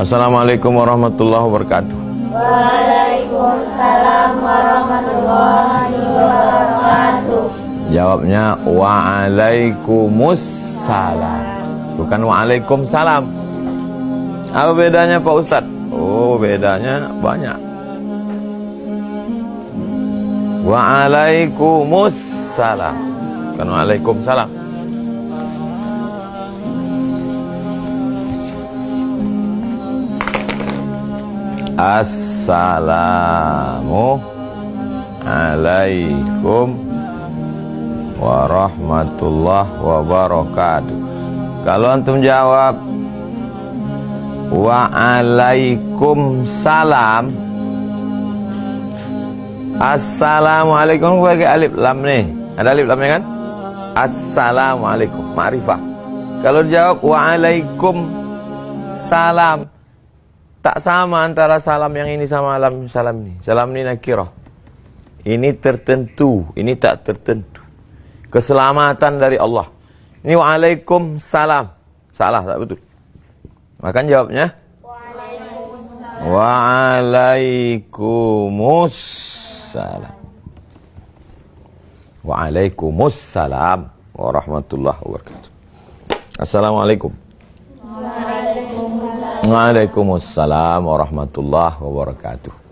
Assalamualaikum warahmatullahi wabarakatuh. Waalaikumsalam warahmatullahi wabarakatuh. Jawabnya Waalaikumsalam. Bukan Waalaikumsalam. Apa bedanya Pak Ustadz? Oh, bedanya banyak. Waalaikumsalam. Bukan Waalaikumsalam. Assalamu alaikum warahmatullahi wabarakatuh. Kalau antum jawab Waalaikumsalam Assalamualaikum pakai alif lam nih. Ada alif lamnya kan? Assalamualaikum, ma'rifah. Kalau jawab Waalaikumsalam Tak sama antara salam yang ini sama salam salam ini. Salam ini nakirah. Ini tertentu, ini tak tertentu. Keselamatan dari Allah. Ini waalaikumsalam. Salah tak betul. Makan jawabnya. Waalaikumsalam. Waalaikumsalam warahmatullahi wabarakatuh. Assalamualaikum. Waalaikumsalam warahmatullahi wabarakatuh.